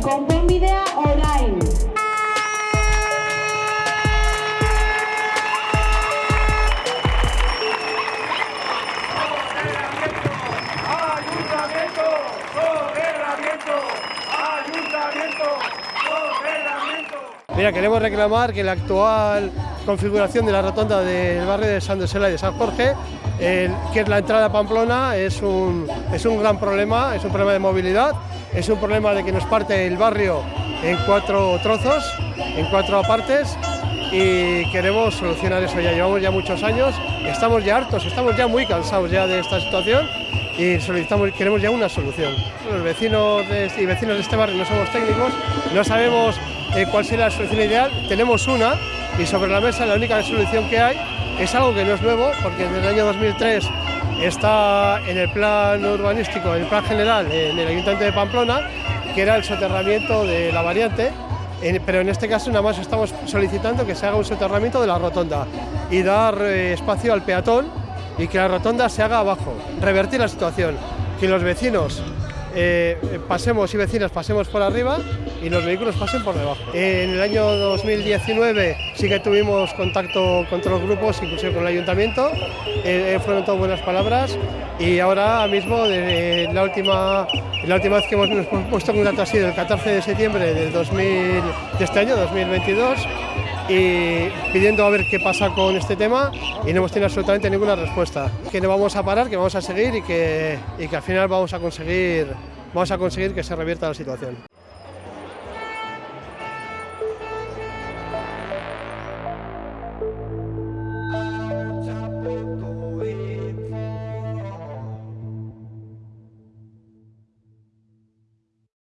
Solución, konponbidea orain. Ayuntamiento, soterramiento, ayuntamiento, soterramiento. Mira, queremos reclamar que la actual configuración de la rotonda del barrio de San Dosela y de San Jorge, el- que es la entrada a Pamplona, es un, es un gran problema, es un problema de movilidad, es un problema de que nos parte el barrio en cuatro trozos, en cuatro partes, y queremos solucionar eso ya. Llevamos ya muchos años, estamos ya hartos, estamos ya muy cansados ya de esta situación y solicitamos, queremos ya una solución. Los vecinos de- y vecinos de este barrio no somos técnicos, no sabemos eh, cuál será la solución ideal, tenemos una y sobre la mesa la única solución que hay es algo que no es nuevo, porque desde el año 2003 está en el plan urbanístico, en el plan general, en el Ayuntamiento de Pamplona, que era el soterramiento de la variante, pero en este caso nada más estamos solicitando que se haga un soterramiento de la rotonda y dar eh, espacio al peatón y que la rotonda se haga abajo, revertir la situación, que los vecinos eh, pasemos y vecinas pasemos por arriba y los vehículos pasen por debajo. En el año 2019 sí que tuvimos contacto con todos los grupos, inclusive con el ayuntamiento, eh, eh, fueron todas buenas palabras y ahora mismo la, última, la última vez que hemos puesto en contacto ha sido el 14 de septiembre del 2000, de este año, 2022 y pidiendo a ver qué pasa con este tema y no hemos tenido absolutamente ninguna respuesta. Que no vamos a parar, que vamos a seguir y que, y que al final vamos a conseguir, vamos a conseguir que se revierta la situación.